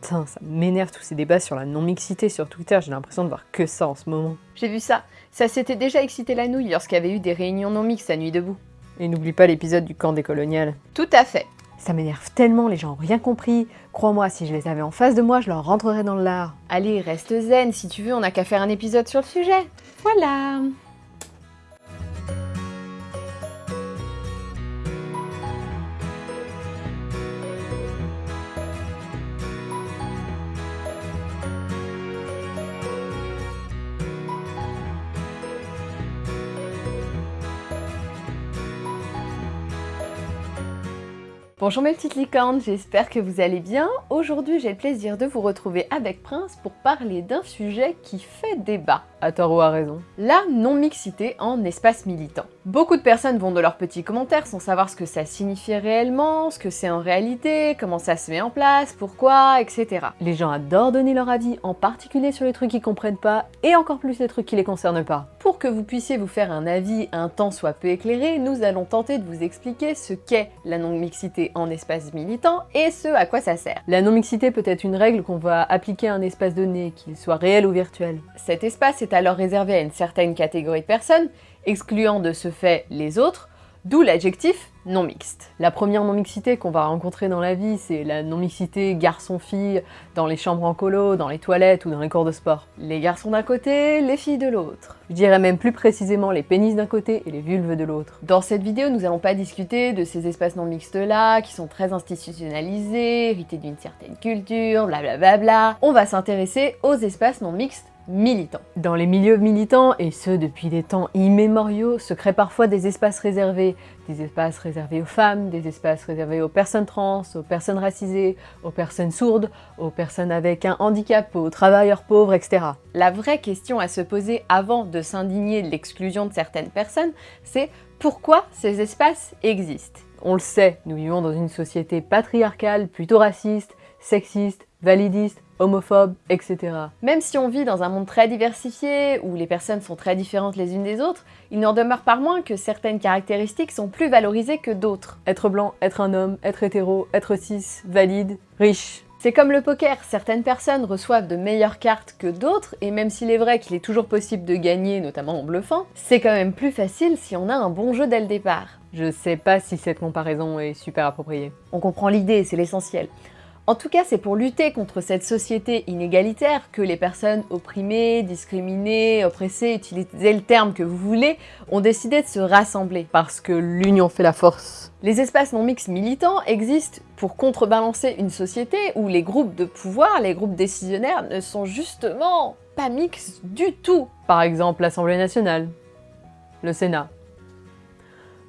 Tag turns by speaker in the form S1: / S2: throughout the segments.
S1: Putain, ça m'énerve tous ces débats sur la non-mixité sur Twitter, j'ai l'impression de voir que ça en ce moment.
S2: J'ai vu ça. Ça s'était déjà excité la nouille lorsqu'il y avait eu des réunions non mixtes à Nuit debout.
S1: Et n'oublie pas l'épisode du camp des coloniales.
S2: Tout à fait.
S1: Ça m'énerve tellement, les gens ont rien compris. Crois-moi, si je les avais en face de moi, je leur rentrerais dans le lard.
S2: Allez, reste zen, si tu veux, on n'a qu'à faire un épisode sur le sujet. Voilà Bonjour mes petites licornes, j'espère que vous allez bien. Aujourd'hui j'ai le plaisir de vous retrouver avec Prince pour parler d'un sujet qui fait débat.
S1: À tort ou à raison.
S2: La non-mixité en espace militant. Beaucoup de personnes vont de leurs petits commentaires sans savoir ce que ça signifie réellement, ce que c'est en réalité, comment ça se met en place, pourquoi, etc.
S1: Les gens adorent donner leur avis, en particulier sur les trucs qu'ils comprennent pas, et encore plus les trucs qui les concernent pas.
S2: Pour que vous puissiez vous faire un avis un temps soit peu éclairé, nous allons tenter de vous expliquer ce qu'est la non-mixité en espace militant et ce à quoi ça sert.
S1: La non-mixité peut être une règle qu'on va appliquer à un espace donné, qu'il soit réel ou virtuel.
S2: Cet espace est alors réservé à une certaine catégorie de personnes, excluant de ce fait les autres, d'où l'adjectif non mixte.
S1: La première non-mixité qu'on va rencontrer dans la vie, c'est la non-mixité garçon-fille dans les chambres en colo, dans les toilettes ou dans les cours de sport.
S2: Les garçons d'un côté, les filles de l'autre.
S1: Je dirais même plus précisément les pénis d'un côté et les vulves de l'autre.
S2: Dans cette vidéo, nous allons pas discuter de ces espaces non mixtes là, qui sont très institutionnalisés, hérités d'une certaine culture, blablabla. Bla bla. On va s'intéresser aux espaces non mixtes militants.
S1: Dans les milieux militants, et ce depuis des temps immémoriaux, se créent parfois des espaces réservés, des espaces réservés aux femmes, des espaces réservés aux personnes trans, aux personnes racisées, aux personnes sourdes, aux personnes avec un handicap, aux travailleurs pauvres, etc.
S2: La vraie question à se poser avant de s'indigner de l'exclusion de certaines personnes, c'est pourquoi ces espaces existent?
S1: On le sait, nous vivons dans une société patriarcale, plutôt raciste, sexiste, validiste, homophobe, etc.
S2: Même si on vit dans un monde très diversifié, où les personnes sont très différentes les unes des autres, il n'en demeure pas moins que certaines caractéristiques sont plus valorisées que d'autres.
S1: Être blanc, être un homme, être hétéro, être cis, valide, riche,
S2: c'est comme le poker, certaines personnes reçoivent de meilleures cartes que d'autres, et même s'il est vrai qu'il est toujours possible de gagner, notamment en bluffant, c'est quand même plus facile si on a un bon jeu dès le départ.
S1: Je sais pas si cette comparaison est super appropriée.
S2: On comprend l'idée, c'est l'essentiel. En tout cas, c'est pour lutter contre cette société inégalitaire que les personnes opprimées, discriminées, oppressées, utilisez le terme que vous voulez, ont décidé de se rassembler.
S1: Parce que l'union fait la force.
S2: Les espaces non mixtes militants existent pour contrebalancer une société où les groupes de pouvoir, les groupes décisionnaires ne sont justement pas mixtes du tout.
S1: Par exemple l'Assemblée nationale, le Sénat.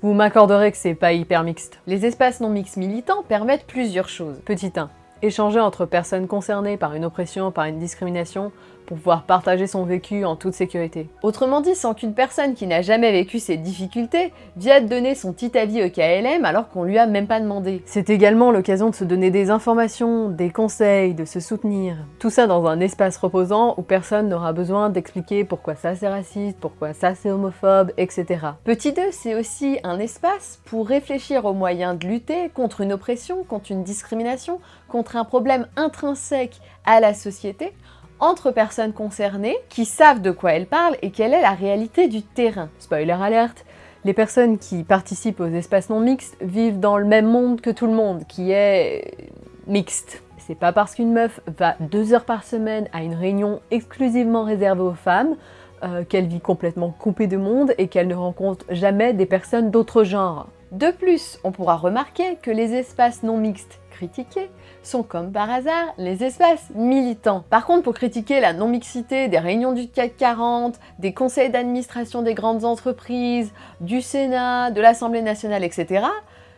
S1: Vous m'accorderez que c'est pas hyper mixte.
S2: Les espaces non mixtes militants permettent plusieurs choses.
S1: Petit 1 échanger entre personnes concernées par une oppression, par une discrimination, pour pouvoir partager son vécu en toute sécurité.
S2: Autrement dit, sans qu'une personne qui n'a jamais vécu ces difficultés vienne donner son petit avis au KLM alors qu'on lui a même pas demandé.
S1: C'est également l'occasion de se donner des informations, des conseils, de se soutenir. Tout ça dans un espace reposant où personne n'aura besoin d'expliquer pourquoi ça c'est raciste, pourquoi ça c'est homophobe, etc.
S2: Petit 2, c'est aussi un espace pour réfléchir aux moyens de lutter contre une oppression, contre une discrimination, contre un problème intrinsèque à la société, entre personnes concernées qui savent de quoi elles parlent et quelle est la réalité du terrain.
S1: Spoiler alerte, les personnes qui participent aux espaces non mixtes vivent dans le même monde que tout le monde, qui est mixte. C'est pas parce qu'une meuf va deux heures par semaine à une réunion exclusivement réservée aux femmes euh, qu'elle vit complètement coupée de monde et qu'elle ne rencontre jamais des personnes d'autre genre.
S2: De plus, on pourra remarquer que les espaces non mixtes critiqués sont comme par hasard les espaces militants. Par contre, pour critiquer la non-mixité des réunions du CAC 40, des conseils d'administration des grandes entreprises, du Sénat, de l'Assemblée nationale, etc.,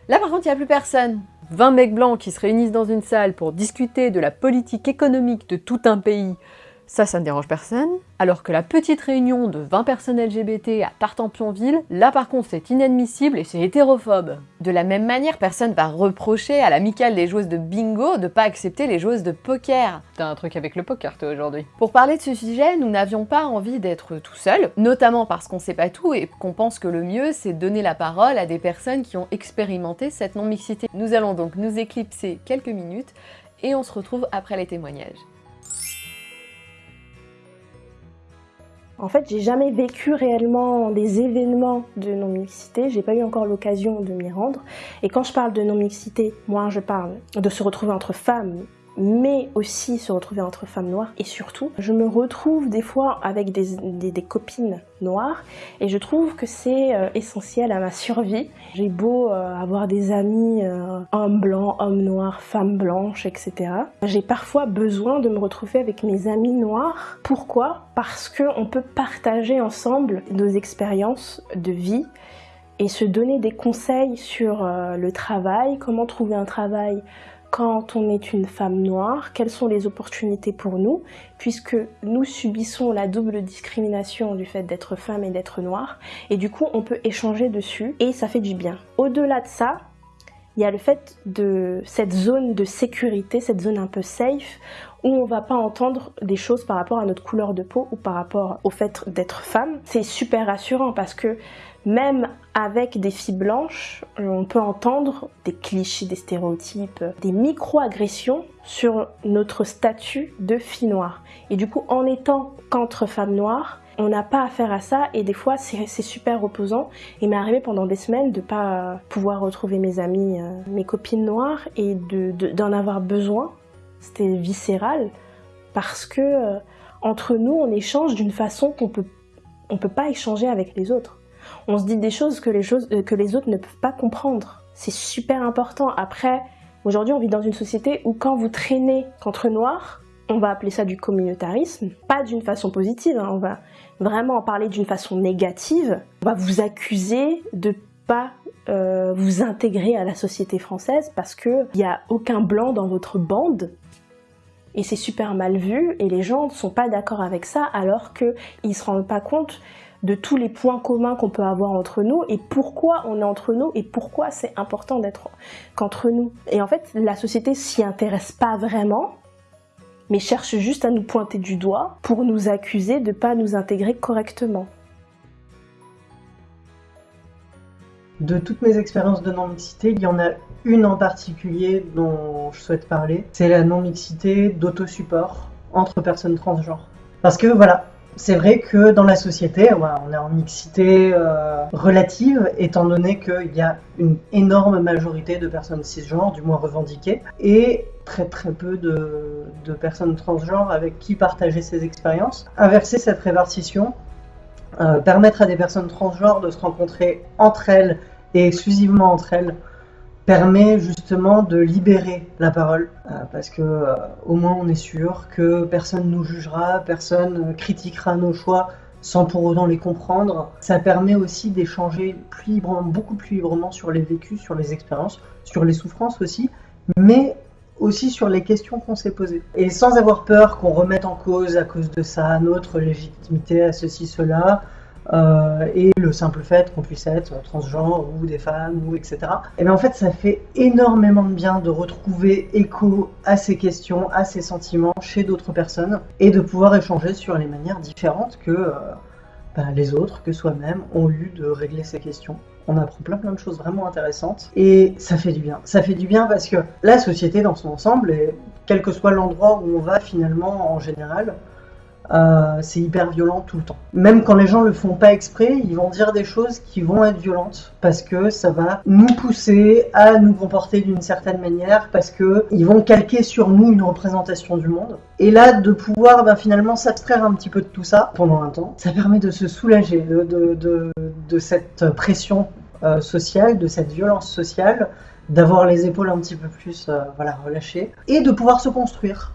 S2: là par contre, il n'y a plus personne.
S1: 20 mecs blancs qui se réunissent dans une salle pour discuter de la politique économique de tout un pays, ça, ça ne dérange personne. Alors que la petite réunion de 20 personnes LGBT à Tartampionville, là par contre c'est inadmissible et c'est hétérophobe.
S2: De la même manière, personne va reprocher à l'amicale des joueuses de bingo de pas accepter les joueuses de poker.
S1: T'as un truc avec le poker toi aujourd'hui.
S2: Pour parler de ce sujet, nous n'avions pas envie d'être tout seuls, notamment parce qu'on sait pas tout et qu'on pense que le mieux c'est donner la parole à des personnes qui ont expérimenté cette non-mixité. Nous allons donc nous éclipser quelques minutes et on se retrouve après les témoignages.
S3: En fait, j'ai jamais vécu réellement des événements de non-mixité, j'ai pas eu encore l'occasion de m'y rendre. Et quand je parle de non-mixité, moi je parle de se retrouver entre femmes mais aussi se retrouver entre femmes noires. Et surtout, je me retrouve des fois avec des, copines noires et je trouve que c'est euh, essentiel à ma survie. J'ai beau euh, avoir des amis euh, hommes blancs, hommes noirs, femmes blanches, etc. J'ai parfois besoin de me retrouver avec mes amis noirs. Pourquoi? Parce qu'on peut partager ensemble nos expériences de vie et se donner des conseils sur le travail, comment trouver un travail quand on est une femme noire, quelles sont les opportunités pour nous, puisque nous subissons la double discrimination du fait d'être femme et d'être noire, et du coup on peut échanger dessus, et ça fait du bien. Au-delà de ça, il y a le fait de cette zone de sécurité, cette zone un peu safe, où on va pas entendre des choses par rapport à notre couleur de peau ou par rapport au fait d'être femme. C'est super rassurant parce que même avec des filles blanches, on peut entendre des clichés, des stéréotypes, des micro-agressions sur notre statut de fille noire. Et du coup, en étant qu'entre femmes noires, on n'a pas affaire à ça et des fois c'est super reposant. Il m'est arrivé pendant des semaines de pas pouvoir retrouver mes amis, euh, mes copines noires et d'en avoir besoin. C'était viscéral parce que euh, entre nous on échange d'une façon qu'on peut on peut pas échanger avec les autres on se dit des choses que les, choses, euh, que les autres ne peuvent pas comprendre. C'est super important. Après, aujourd'hui, on vit dans une société où quand vous traînez contre noirs, on va appeler ça du communautarisme, pas d'une façon positive, hein. on va vraiment en parler d'une façon négative. On va vous accuser de pas euh, vous intégrer à la société française parce qu'il n'y a aucun blanc dans votre bande. Et c'est super mal vu et les gens ne sont pas d'accord avec ça alors qu'ils ne se rendent pas compte de tous les points communs qu'on peut avoir entre nous et pourquoi on est entre nous et pourquoi c'est important d'être qu'entre nous. Et en fait, la société s'y intéresse pas vraiment, mais cherche juste à nous pointer du doigt pour nous accuser de pas nous intégrer correctement.
S4: De toutes mes expériences de non-mixité, il y en a une en particulier dont je souhaite parler. C'est la non-mixité d'autosupport entre personnes transgenres. Parce que voilà, c'est vrai que dans la société, on est en mixité euh, relative, étant donné qu'il y a une énorme majorité de personnes cisgenres, du moins revendiquées, et très très peu de, personnes transgenres avec qui partager ces expériences. Inverser cette répartition, euh, permettre à des personnes transgenres de se rencontrer entre elles et exclusivement entre elles permet justement de libérer la parole euh, parce que euh, au moins on est sûr que personne nous jugera, personne critiquera nos choix sans pour autant les comprendre. Ça permet aussi d'échanger plus librement, beaucoup plus librement sur les vécus, sur les expériences, sur les souffrances aussi, mais aussi sur les questions qu'on s'est posées. Et sans avoir peur qu'on remette en cause à cause de ça notre légitimité à ceci, cela, euh, et le simple fait qu'on puisse être transgenre ou des femmes ou etc. Et bien en fait ça fait énormément de bien de retrouver écho à ces questions, à ces sentiments chez d'autres personnes et de pouvoir échanger sur les manières différentes que euh, ben, les autres, que soi-même ont eu de régler ces questions. On apprend plein plein de choses vraiment intéressantes et ça fait du bien. Ça fait du bien parce que la société dans son ensemble, et quel que soit l'endroit où on va finalement en général, euh, c'est hyper violent tout le temps. Même quand les gens le font pas exprès, ils vont dire des choses qui vont être violentes parce que ça va nous pousser à nous comporter d'une certaine manière parce que ils vont calquer sur nous une représentation du monde. Et là, de pouvoir ben, finalement s'abstraire un petit peu de tout ça pendant un temps, ça permet de se soulager de, cette pression euh, sociale, de cette violence sociale, d'avoir les épaules un petit peu plus euh, voilà, relâchées et de pouvoir se construire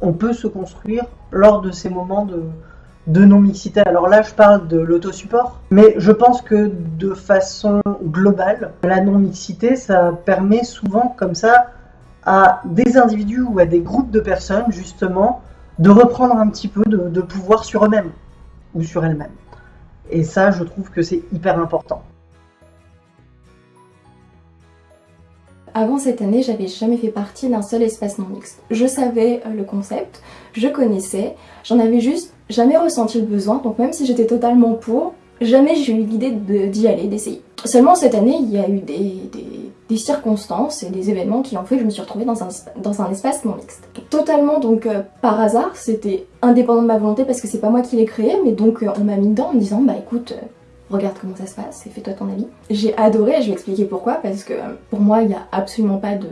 S4: on peut se construire lors de ces moments de, non-mixité. Alors là, je parle de l'autosupport, mais je pense que de façon globale, la non-mixité, ça permet souvent comme ça à des individus ou à des groupes de personnes, justement, de reprendre un petit peu de, de pouvoir sur eux-mêmes ou sur elles-mêmes. Et ça, je trouve que c'est hyper important.
S5: Avant cette année, j'avais jamais fait partie d'un seul espace non mixte. Je savais euh, le concept, je connaissais, j'en avais juste jamais ressenti le besoin, donc même si j'étais totalement pour, jamais j'ai eu l'idée d'y aller, d'essayer. Seulement cette année, il y a eu des, circonstances et des événements qui ont fait que je me suis retrouvée dans un, espace non mixte. Totalement donc euh, par hasard, c'était indépendant de ma volonté parce que c'est pas moi qui l'ai créé, mais donc euh, on m'a mis dedans en me disant bah écoute, regarde comment ça se passe et fais-toi ton avis. J'ai adoré, je vais expliquer pourquoi, parce que pour moi il n'y a absolument pas de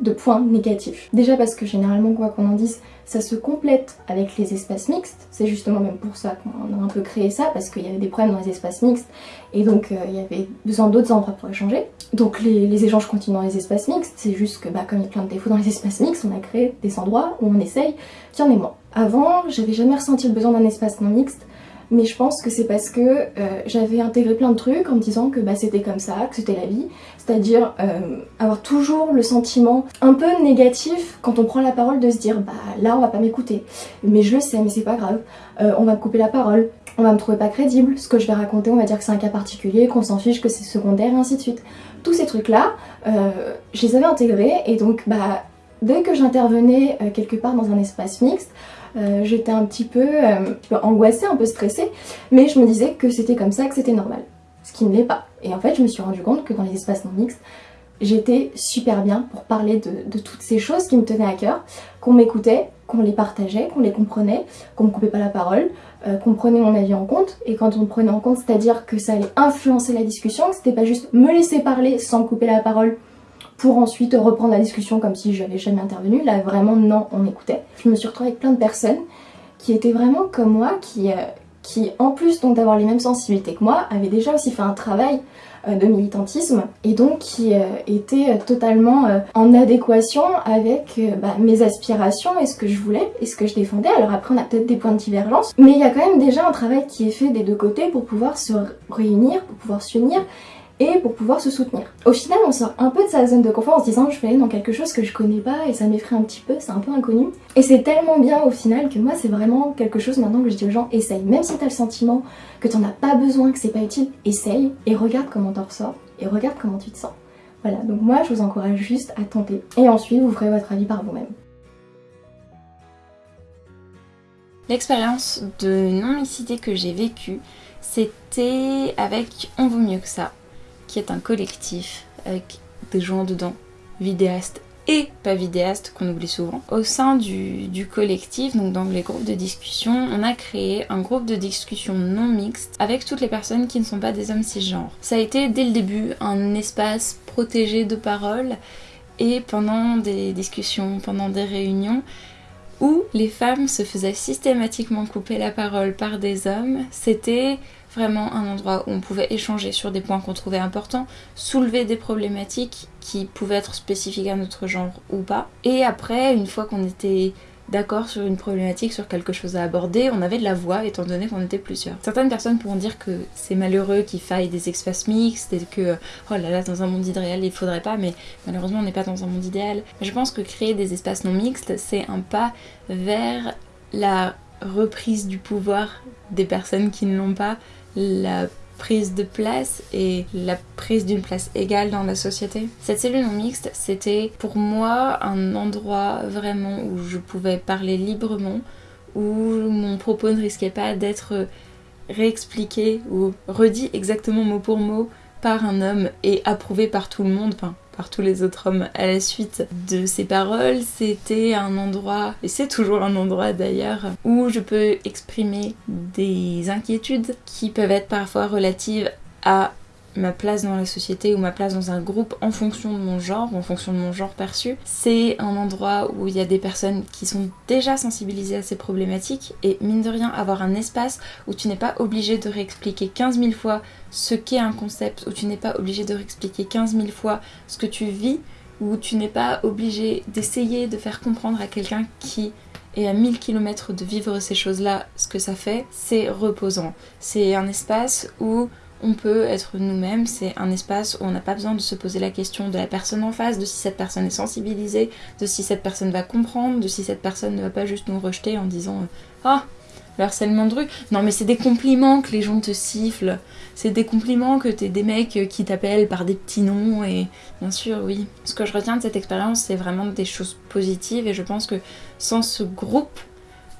S5: de points négatifs. Déjà parce que généralement, quoi qu'on en dise, ça se complète avec les espaces mixtes. C'est justement même pour ça qu'on a un peu créé ça, parce qu'il y avait des problèmes dans les espaces mixtes, et donc euh, il y avait besoin d'autres endroits pour échanger. Donc les, échanges continuent dans les espaces mixtes, c'est juste que bah, comme il y a plein de défauts dans les espaces mixtes, on a créé des endroits où on essaye qu'il y en ait moins. Avant, j'avais jamais ressenti le besoin d'un espace non mixte, mais je pense que c'est parce que euh, j'avais intégré plein de trucs en me disant que bah, c'était comme ça, que c'était la vie, c'est-à-dire euh, avoir toujours le sentiment un peu négatif quand on prend la parole de se dire bah là on va pas m'écouter, mais je le sais mais c'est pas grave, euh, on va me couper la parole, on va me trouver pas crédible, ce que je vais raconter on va dire que c'est un cas particulier, qu'on s'en fiche, que c'est secondaire et ainsi de suite. Tous ces trucs là, je les avais intégrés et donc bah dès que j'intervenais quelque part dans un espace mixte, euh, j'étais un petit peu euh, angoissée, un peu stressée, mais je me disais que c'était comme ça, que c'était normal. Ce qui ne l'est pas. Et en fait, je me suis rendu compte que dans les espaces non mixtes, j'étais super bien pour parler de, toutes ces choses qui me tenaient à cœur, qu'on m'écoutait, qu'on les partageait, qu'on les comprenait, qu'on me coupait pas la parole, euh, qu'on prenait mon avis en compte. Et quand on me prenait en compte, c'est-à-dire que ça allait influencer la discussion, que c'était pas juste me laisser parler sans couper la parole pour ensuite reprendre la discussion comme si j'avais jamais intervenu. Là, vraiment, non, on écoutait. Je me suis retrouvée avec plein de personnes qui étaient vraiment comme moi, qui, euh, en plus donc d'avoir les mêmes sensibilités que moi, avaient déjà aussi fait un travail euh, de militantisme et donc qui euh, étaient totalement en adéquation avec bah, mes aspirations et ce que je voulais et ce que je défendais. Alors après on a peut-être des points de divergence, mais il y a quand même déjà un travail qui est fait des deux côtés pour pouvoir se réunir, pour pouvoir s'unir et pour pouvoir se soutenir. Au final, on sort un peu de sa zone de confort en se disant je vais aller dans quelque chose que je connais pas et ça m'effraie un petit peu, c'est un peu inconnu. Et c'est tellement bien au final que moi c'est vraiment quelque chose maintenant que je dis aux gens essaye. Même si t'as le sentiment que t'en as pas besoin, que c'est pas utile, essaye et regarde comment t'en ressors et regarde comment tu te sens. Voilà, donc moi je vous encourage juste à tenter et ensuite vous ferez votre avis par vous-même.
S6: L'expérience de non-mixité que j'ai vécue, c'était avec On vaut mieux que ça qui est un collectif avec des gens dedans, vidéastes et pas vidéastes qu'on oublie souvent. Au sein du, collectif, donc dans les groupes de discussion, on a créé un groupe de discussion non mixte avec toutes les personnes qui ne sont pas des hommes cisgenres. Ça a été dès le début un espace protégé de parole et pendant des discussions, pendant des réunions, où les femmes se faisaient systématiquement couper la parole par des hommes, c'était vraiment un endroit où on pouvait échanger sur des points qu'on trouvait importants, soulever des problématiques qui pouvaient être spécifiques à notre genre ou pas. Et après, une fois qu'on était d'accord sur une problématique, sur quelque chose à aborder, on avait de la voix étant donné qu'on était plusieurs. Certaines personnes pourront dire que c'est malheureux qu'il faille des espaces mixtes et que oh là là dans un monde idéal il faudrait pas mais malheureusement on n'est pas dans un monde idéal. Je pense que créer des espaces non mixtes c'est un pas vers la reprise du pouvoir des personnes qui ne l'ont pas la prise de place et la prise d'une place égale dans la société. Cette cellule non mixte, c'était pour moi un endroit vraiment où je pouvais parler librement, où mon propos ne risquait pas d'être réexpliqué ou redit exactement mot pour mot par un homme et approuvé par tout le monde, par tous les autres hommes à la suite de ces paroles, c'était un endroit, et c'est toujours un endroit d'ailleurs, où je peux exprimer des inquiétudes qui peuvent être parfois relatives à ma place dans la société ou ma place dans un groupe en fonction de mon genre, en fonction de mon genre perçu. C'est un endroit où il y a des personnes qui sont déjà sensibilisées à ces problématiques et mine de rien avoir un espace où tu n'es pas obligé de réexpliquer 15 000 fois ce qu'est un concept, où tu n'es pas obligé de réexpliquer 15 000 fois ce que tu vis, où tu n'es pas obligé d'essayer de faire comprendre à quelqu'un qui est à 1000 km de vivre ces choses-là ce que ça fait, c'est reposant. C'est un espace où on peut être nous-mêmes, c'est un espace où on n'a pas besoin de se poser la question de la personne en face, de si cette personne est sensibilisée, de si cette personne va comprendre, de si cette personne ne va pas juste nous rejeter en disant Ah, le harcèlement de rue. Non, mais c'est des compliments que les gens te sifflent, c'est des compliments que t'es des mecs qui t'appellent par des petits noms, et bien sûr, oui. Ce que je retiens de cette expérience, c'est vraiment des choses positives, et je pense que sans ce groupe,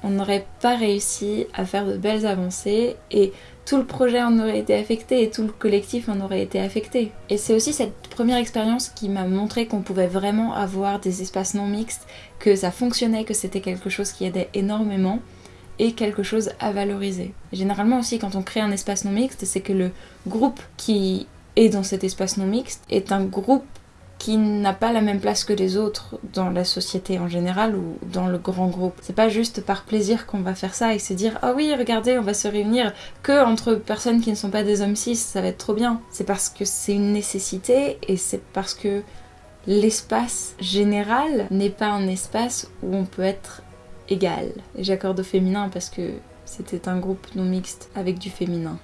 S6: on n'aurait pas réussi à faire de belles avancées, et tout le projet en aurait été affecté et tout le collectif en aurait été affecté. Et c'est aussi cette première expérience qui m'a montré qu'on pouvait vraiment avoir des espaces non mixtes, que ça fonctionnait, que c'était quelque chose qui aidait énormément et quelque chose à valoriser. Généralement aussi quand on crée un espace non mixte, c'est que le groupe qui est dans cet espace non mixte est un groupe qui n'a pas la même place que les autres dans la société en général ou dans le grand groupe. C'est pas juste par plaisir qu'on va faire ça et se dire ah oui regardez on va se réunir que entre personnes qui ne sont pas des hommes cis ça va être trop bien. C'est parce que c'est une nécessité et c'est parce que l'espace général n'est pas un espace où on peut être égal. Et j'accorde au féminin parce que c'était un groupe non mixte avec du féminin.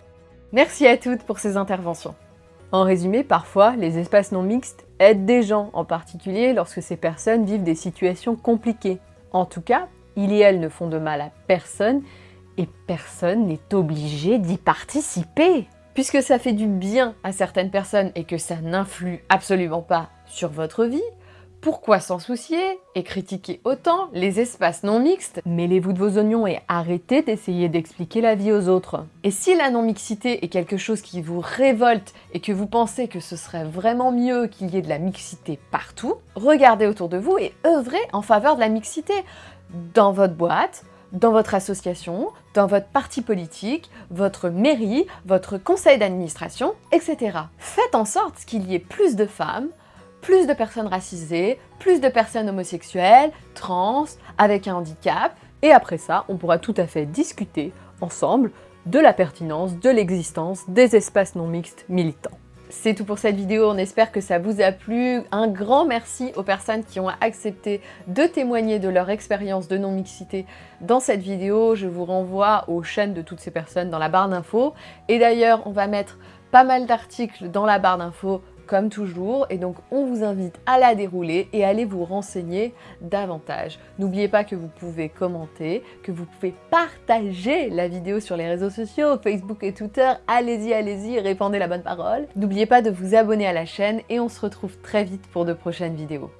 S2: Merci à toutes pour ces interventions. En résumé, parfois, les espaces non mixtes aident des gens, en particulier lorsque ces personnes vivent des situations compliquées. En tout cas, ils et elles ne font de mal à personne et personne n'est obligé d'y participer. Puisque ça fait du bien à certaines personnes et que ça n'influe absolument pas sur votre vie, pourquoi s'en soucier et critiquer autant les espaces non mixtes? Mêlez-vous de vos oignons et arrêtez d'essayer d'expliquer la vie aux autres. Et si la non-mixité est quelque chose qui vous révolte et que vous pensez que ce serait vraiment mieux qu'il y ait de la mixité partout, regardez autour de vous et œuvrez en faveur de la mixité dans votre boîte, dans votre association, dans votre parti politique, votre mairie, votre conseil d'administration, etc. Faites en sorte qu'il y ait plus de femmes, plus de personnes racisées, plus de personnes homosexuelles, trans, avec un handicap. Et après ça, on pourra tout à fait discuter ensemble de la pertinence de l'existence des espaces non mixtes militants. C'est tout pour cette vidéo, on espère que ça vous a plu. Un grand merci aux personnes qui ont accepté de témoigner de leur expérience de non-mixité dans cette vidéo. Je vous renvoie aux chaînes de toutes ces personnes dans la barre d'infos. Et d'ailleurs, on va mettre pas mal d'articles dans la barre d'infos comme toujours, et donc on vous invite à la dérouler et à vous renseigner davantage. N'oubliez pas que vous pouvez commenter, que vous pouvez partager la vidéo sur les réseaux sociaux, Facebook et Twitter, allez-y, allez-y, répandez la bonne parole. N'oubliez pas de vous abonner à la chaîne et on se retrouve très vite pour de prochaines vidéos.